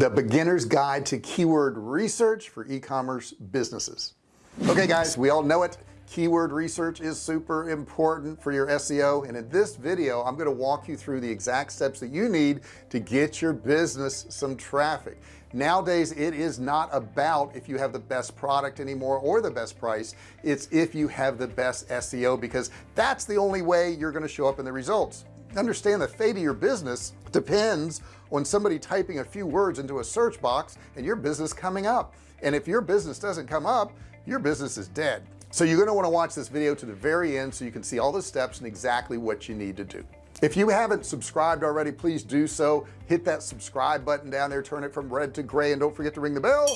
the beginner's guide to keyword research for e-commerce businesses. Okay guys we all know it. Keyword research is super important for your SEO and in this video I'm going to walk you through the exact steps that you need to get your business some traffic. Nowadays it is not about if you have the best product anymore or the best price. It's if you have the best SEO because that's the only way you're going to show up in the results understand the fate of your business depends on somebody typing a few words into a search box and your business coming up. And if your business doesn't come up your business is dead. So you're going to want to watch this video to the very end so you can see all the steps and exactly what you need to do. If you haven't subscribed already please do so. Hit that subscribe button down there. Turn it from red to gray and don't forget to ring the bell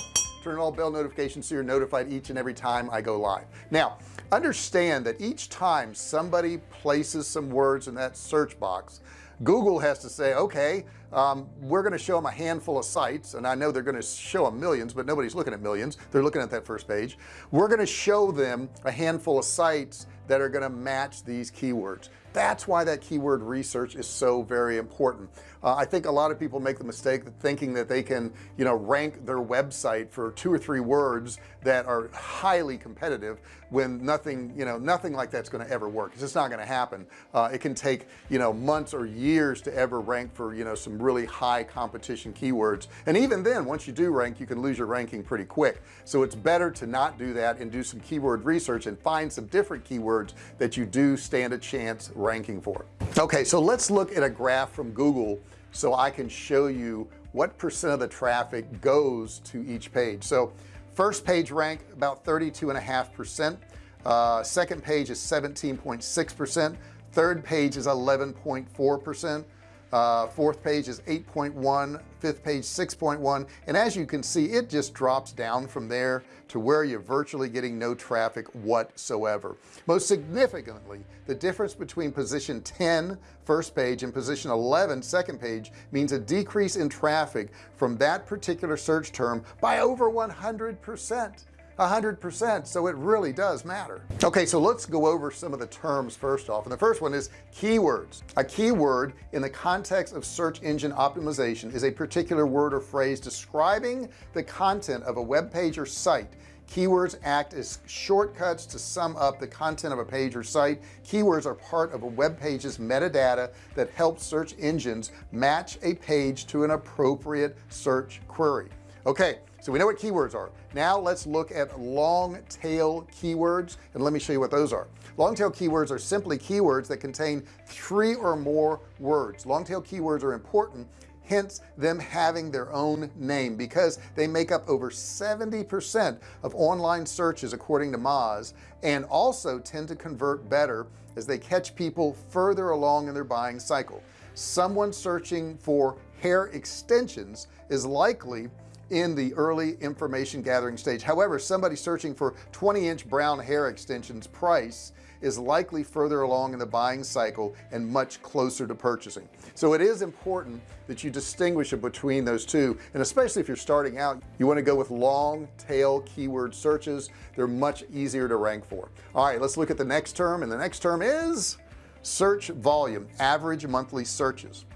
turn all bell notifications so you're notified each and every time I go live. Now understand that each time somebody places some words in that search box Google has to say okay um, we're going to show them a handful of sites and I know they're going to show them millions but nobody's looking at millions. They're looking at that first page. We're going to show them a handful of sites that are going to match these keywords. That's why that keyword research is so very important. Uh, I think a lot of people make the mistake of thinking that they can you know rank their website for two or three words that are highly competitive when nothing you know nothing like that's going to ever work it's just not going to happen. Uh, it can take you know months or years to ever rank for you know some really high competition keywords. And even then once you do rank you can lose your ranking pretty quick. So it's better to not do that and do some keyword research and find some different keywords that you do stand a chance ranking for. Okay so let's look at a graph from Google so I can show you what percent of the traffic goes to each page. So first page rank about 32 and a half percent. Uh, second page is 17.6 percent. Third page is 11.4 percent uh, fourth page is 8.1 fifth page 6.1 and as you can see it just drops down from there to where you're virtually getting no traffic whatsoever. Most significantly the difference between position 10 first page and position 11 second page means a decrease in traffic from that particular search term by over 100 percent hundred percent. So it really does matter. Okay so let's go over some of the terms first off. And the first one is keywords. A keyword in the context of search engine optimization is a particular word or phrase describing the content of a web page or site. Keywords act as shortcuts to sum up the content of a page or site. Keywords are part of a web page's metadata that helps search engines match a page to an appropriate search query. Okay so we know what keywords are. Now let's look at long tail keywords and let me show you what those are. Long tail keywords are simply keywords that contain three or more words. Long tail keywords are important hence them having their own name because they make up over 70% of online searches according to Moz and also tend to convert better as they catch people further along in their buying cycle. Someone searching for hair extensions is likely in the early information gathering stage. However somebody searching for 20 inch brown hair extensions price is likely further along in the buying cycle and much closer to purchasing. So it is important that you distinguish between those two and especially if you're starting out you want to go with long tail keyword searches. They're much easier to rank for. All right let's look at the next term and the next term is search volume average monthly searches.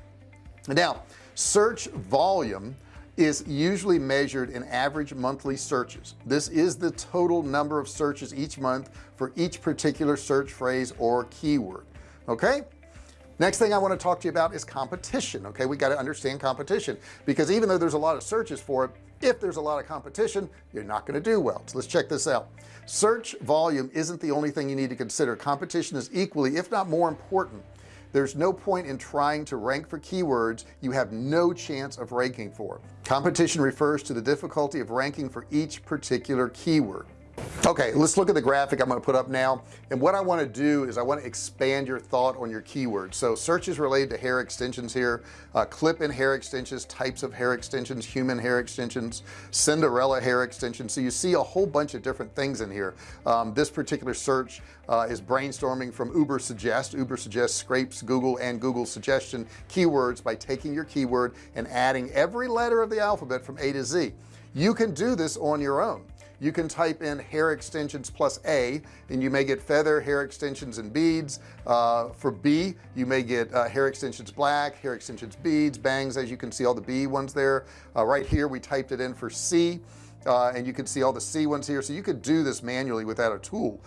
Now search volume is usually measured in average monthly searches. This is the total number of searches each month for each particular search phrase or keyword okay? Next thing I want to talk to you about is competition okay? We got to understand competition because even though there's a lot of searches for it if there's a lot of competition you're not going to do well. So let's check this out. Search volume isn't the only thing you need to consider. Competition is equally if not more important there's no point in trying to rank for keywords you have no chance of ranking for. Competition refers to the difficulty of ranking for each particular keyword okay let's look at the graphic I'm going to put up now. And what I want to do is I want to expand your thought on your keywords. So searches related to hair extensions here uh, clip in hair extensions types of hair extensions human hair extensions Cinderella hair extensions. So you see a whole bunch of different things in here. Um, this particular search uh, is brainstorming from Ubersuggest. Uber suggest scrapes Google and Google suggestion keywords by taking your keyword and adding every letter of the alphabet from A to Z. You can do this on your own you can type in hair extensions plus a and you may get feather hair extensions and beads. Uh, for B you may get uh, hair extensions black hair extensions beads bangs as you can see all the B ones there. Uh, right here we typed it in for C uh, and you can see all the C ones here. So you could do this manually without a tool.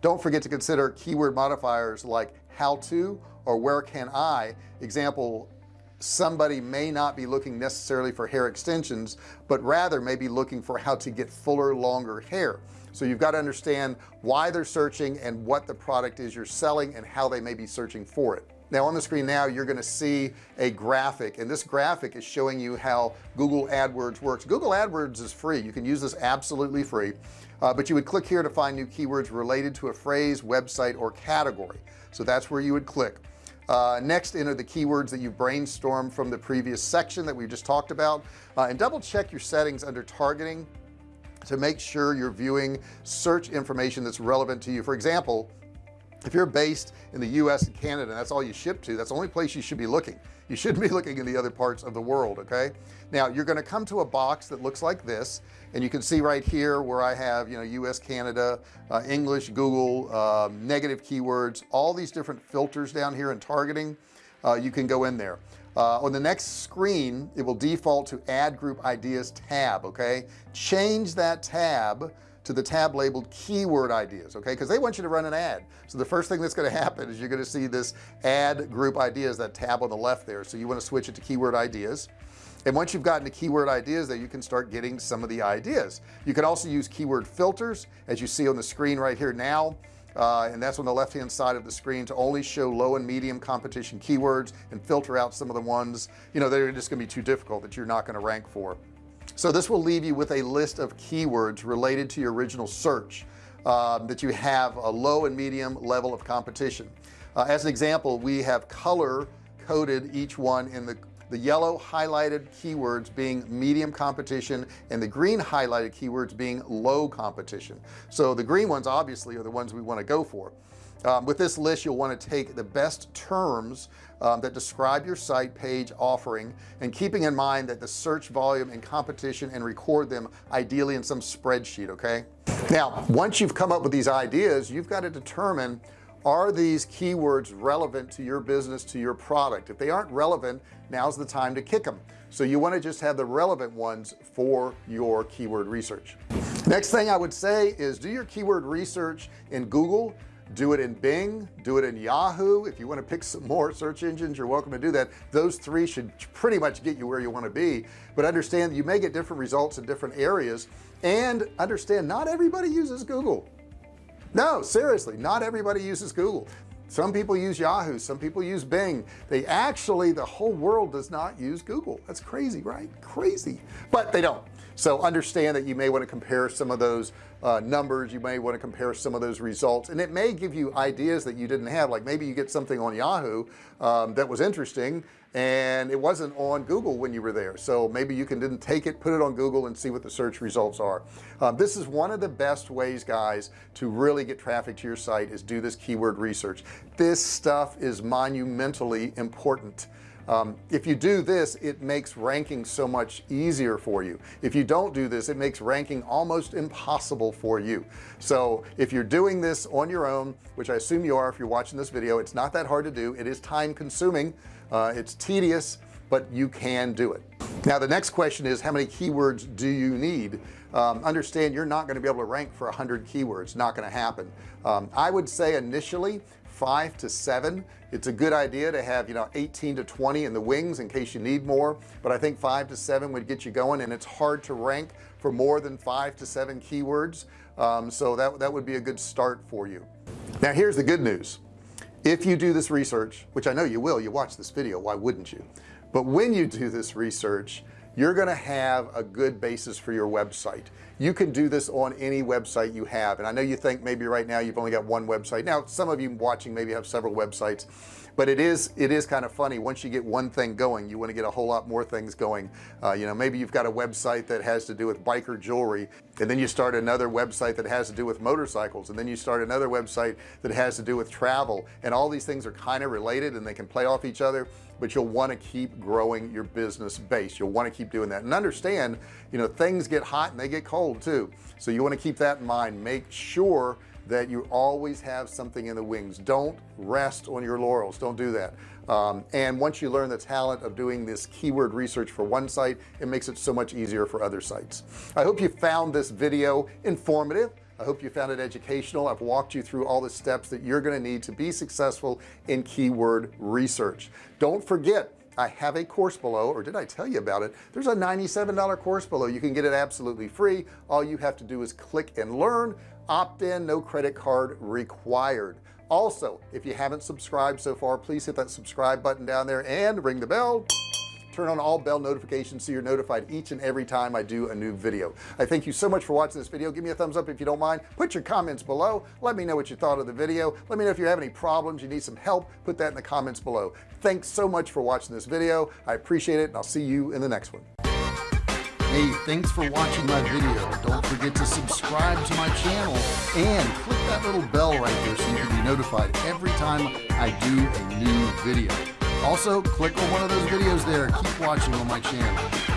Don't forget to consider keyword modifiers like how to or where can I. Example somebody may not be looking necessarily for hair extensions but rather may be looking for how to get fuller longer hair. So you've got to understand why they're searching and what the product is you're selling and how they may be searching for it. Now on the screen now you're going to see a graphic and this graphic is showing you how Google AdWords works. Google AdWords is free. You can use this absolutely free. Uh, but you would click here to find new keywords related to a phrase website or category. So that's where you would click uh, next enter the keywords that you've brainstormed from the previous section that we just talked about uh, and double check your settings under targeting to make sure you're viewing search information that's relevant to you. For example if you're based in the US and Canada and that's all you ship to that's the only place you should be looking. You shouldn't be looking in the other parts of the world okay? Now you're going to come to a box that looks like this and you can see right here where I have you know US Canada uh, English Google um, negative keywords all these different filters down here and targeting uh, you can go in there. Uh, on the next screen it will default to ad group ideas tab okay? Change that tab to the tab labeled keyword ideas okay? Because they want you to run an ad. So the first thing that's going to happen is you're going to see this ad group ideas that tab on the left there. So you want to switch it to keyword ideas. And once you've gotten the keyword ideas there you can start getting some of the ideas. You can also use keyword filters as you see on the screen right here now. Uh, and that's on the left hand side of the screen to only show low and medium competition keywords and filter out some of the ones you know they're just gonna be too difficult that you're not going to rank for so this will leave you with a list of keywords related to your original search um, that you have a low and medium level of competition. Uh, as an example we have color coded each one in the the yellow highlighted keywords being medium competition and the green highlighted keywords being low competition. So the green ones obviously are the ones we want to go for um, with this list you'll want to take the best terms um, that describe your site page offering and keeping in mind that the search volume and competition and record them ideally in some spreadsheet okay? Now once you've come up with these ideas you've got to determine are these keywords relevant to your business to your product? If they aren't relevant now's the time to kick them so you want to just have the relevant ones for your keyword research. Next thing I would say is do your keyword research in Google do it in Bing do it in Yahoo. If you want to pick some more search engines you're welcome to do that. Those three should pretty much get you where you want to be. But understand you may get different results in different areas. And understand not everybody uses Google. No seriously not everybody uses Google some people use Yahoo some people use Bing. They actually the whole world does not use Google. That's crazy right? Crazy. But they don't. So understand that you may want to compare some of those uh, numbers you may want to compare some of those results and it may give you ideas that you didn't have. Like maybe you get something on Yahoo um, that was interesting and it wasn't on Google when you were there. So maybe you can didn't take it put it on Google and see what the search results are. Um, this is one of the best ways guys to really get traffic to your site is do this keyword research. This stuff is monumentally important um, if you do this it makes ranking so much easier for you. If you don't do this it makes ranking almost impossible for you. So if you're doing this on your own which I assume you are if you're watching this video it's not that hard to do. It is time consuming. Uh, it's tedious but you can do it. Now the next question is how many keywords do you need? Um, understand you're not going to be able to rank for a hundred keywords. Not going to happen. Um, I would say initially five to seven. It's a good idea to have you know 18 to 20 in the wings in case you need more but I think five to seven would get you going and it's hard to rank for more than five to seven keywords um, so that that would be a good start for you. Now here's the good news. If you do this research which I know you will you watch this video why wouldn't you? But when you do this research you're going to have a good basis for your website you can do this on any website you have and I know you think maybe right now you've only got one website. Now some of you watching maybe have several websites but it is it is kind of funny. Once you get one thing going you want to get a whole lot more things going. Uh, you know maybe you've got a website that has to do with biker jewelry and then you start another website that has to do with motorcycles and then you start another website that has to do with travel and all these things are kind of related and they can play off each other but you'll want to keep growing your business base. You'll want to keep doing that. And understand you know things get hot and they get cold too. So you want to keep that in mind. Make sure that you always have something in the wings. Don't rest on your laurels. Don't do that. Um, and once you learn the talent of doing this keyword research for one site it makes it so much easier for other sites. I hope you found this video informative. I hope you found it educational. I've walked you through all the steps that you're going to need to be successful in keyword research. Don't forget I have a course below or did I tell you about it? There's a $97 course below. You can get it absolutely free. All you have to do is click and learn. Opt-in no credit card required. Also if you haven't subscribed so far please hit that subscribe button down there and ring the bell turn on all bell notifications so you're notified each and every time I do a new video. I thank you so much for watching this video. Give me a thumbs up if you don't mind. Put your comments below. Let me know what you thought of the video. Let me know if you have any problems you need some help put that in the comments below. Thanks so much for watching this video. I appreciate it and I'll see you in the next one. Hey, thanks for watching my video. Don't forget to subscribe to my channel and click that little bell right there so you can be notified every time I do a new video. Also, click on one of those videos there. Keep watching on my channel.